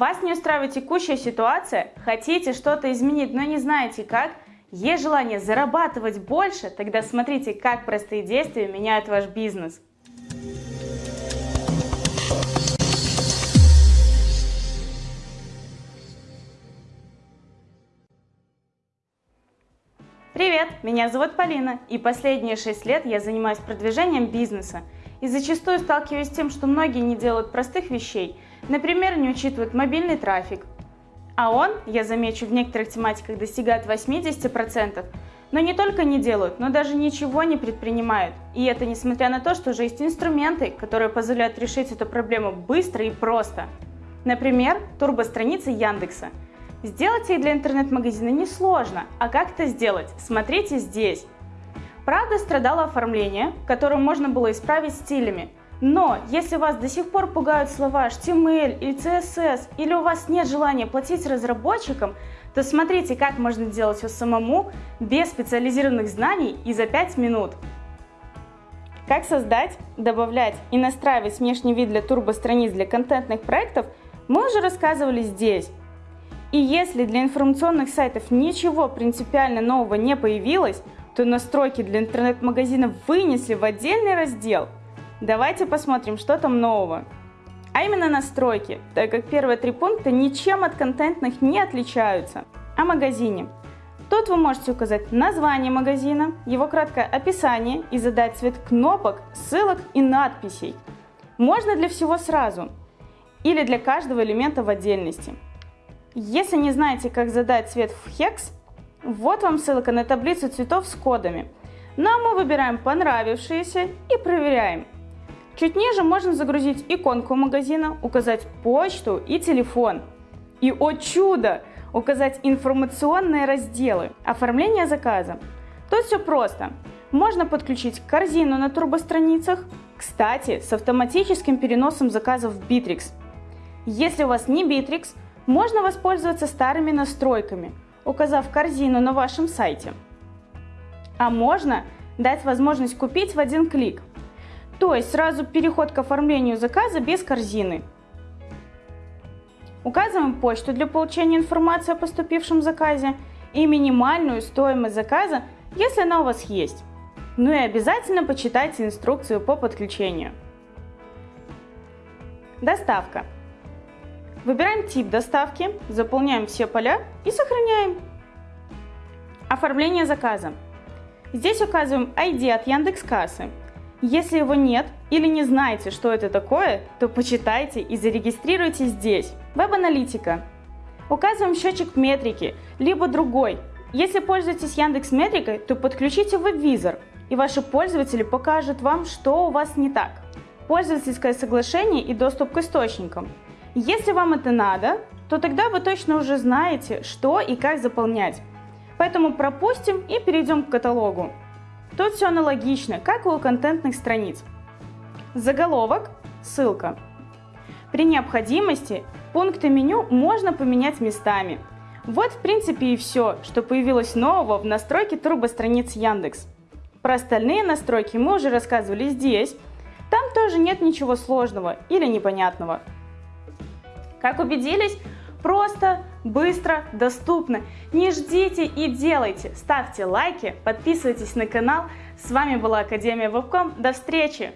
Вас не устраивает текущая ситуация? Хотите что-то изменить, но не знаете как? Есть желание зарабатывать больше? Тогда смотрите, как простые действия меняют ваш бизнес. Привет, меня зовут Полина, и последние 6 лет я занимаюсь продвижением бизнеса. И зачастую сталкиваюсь с тем, что многие не делают простых вещей – Например, не учитывают мобильный трафик. А он, я замечу, в некоторых тематиках достигает 80%, но не только не делают, но даже ничего не предпринимают. И это несмотря на то, что уже есть инструменты, которые позволяют решить эту проблему быстро и просто. Например, турбостраницы Яндекса. Сделать их для интернет-магазина несложно, а как это сделать? Смотрите здесь. Правда, страдало оформление, которое можно было исправить стилями, но если вас до сих пор пугают слова HTML или CSS, или у вас нет желания платить разработчикам, то смотрите, как можно делать все самому, без специализированных знаний и за 5 минут. Как создать, добавлять и настраивать внешний вид для турбостраниц для контентных проектов, мы уже рассказывали здесь. И если для информационных сайтов ничего принципиально нового не появилось, то настройки для интернет-магазина вынесли в отдельный раздел – Давайте посмотрим, что там нового. А именно настройки, так как первые три пункта ничем от контентных не отличаются. О магазине. Тут вы можете указать название магазина, его краткое описание и задать цвет кнопок, ссылок и надписей. Можно для всего сразу или для каждого элемента в отдельности. Если не знаете, как задать цвет в Hex, вот вам ссылка на таблицу цветов с кодами. Ну а мы выбираем понравившиеся и проверяем. Чуть ниже можно загрузить иконку магазина, указать почту и телефон. И, о чудо, указать информационные разделы. Оформление заказа. Тут все просто. Можно подключить корзину на турбостраницах, кстати, с автоматическим переносом заказов в Bittrex. Если у вас не Bittrex, можно воспользоваться старыми настройками, указав корзину на вашем сайте. А можно дать возможность купить в один клик – то есть сразу переход к оформлению заказа без корзины. Указываем почту для получения информации о поступившем заказе и минимальную стоимость заказа, если она у вас есть. Ну и обязательно почитайте инструкцию по подключению. Доставка. Выбираем тип доставки, заполняем все поля и сохраняем. Оформление заказа. Здесь указываем ID от Яндекс.Кассы если его нет или не знаете, что это такое, то почитайте и зарегистрируйте здесь. Веб-аналитика. Указываем счетчик метрики, либо другой. Если пользуетесь Яндекс Метрикой, то подключите веб-визор, и ваши пользователи покажут вам, что у вас не так. Пользовательское соглашение и доступ к источникам. Если вам это надо, то тогда вы точно уже знаете, что и как заполнять. Поэтому пропустим и перейдем к каталогу. Тут все аналогично, как и у контентных страниц. Заголовок, ссылка. При необходимости пункты меню можно поменять местами. Вот в принципе и все, что появилось нового в настройке турбостраниц Яндекс. Про остальные настройки мы уже рассказывали здесь. Там тоже нет ничего сложного или непонятного. Как убедились, Просто, быстро, доступно. Не ждите и делайте. Ставьте лайки, подписывайтесь на канал. С вами была Академия Вебком. До встречи!